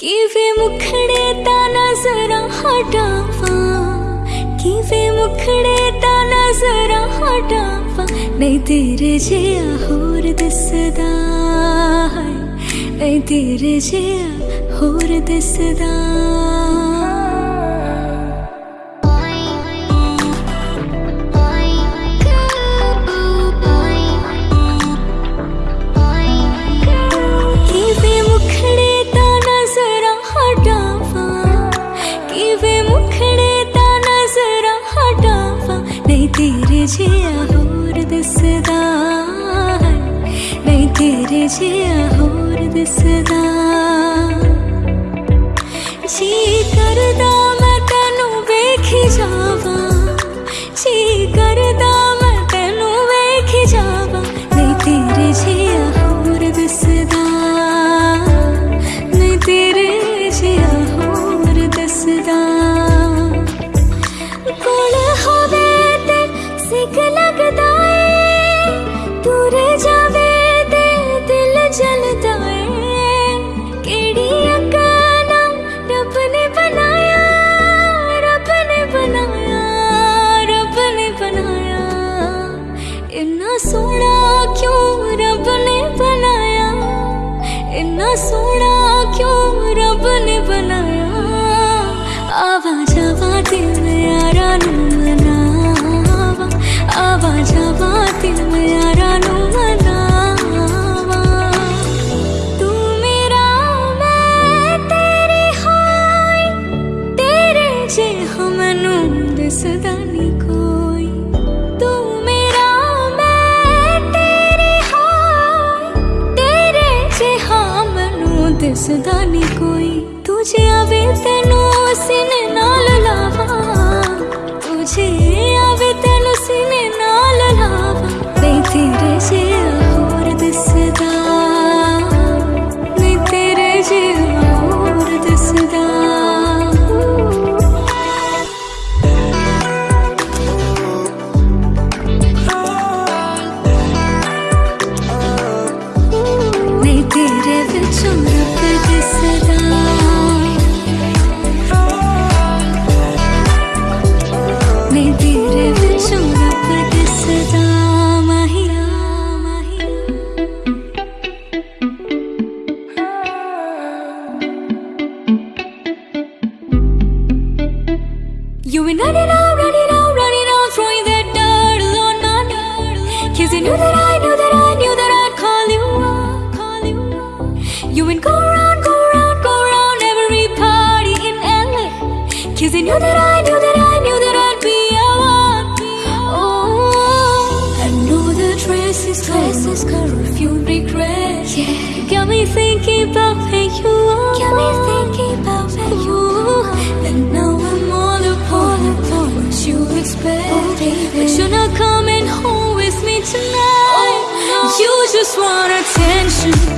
किवे मुखड़े ता नजरा हटावा किवे मुखड़े ता नजरा हटावा नहीं तेरे जे होर सरहटापे नहीं तेरे जे होर जा जिया दस knew that I knew that I knew that I'd call you up, call you up. You would go round, go round, go round every party in LA. Cause you knew that I knew that I knew that I'd be a one. Oh, I know the dress is curve, curve, few regret. Yeah. Got me thinking about. just want attention.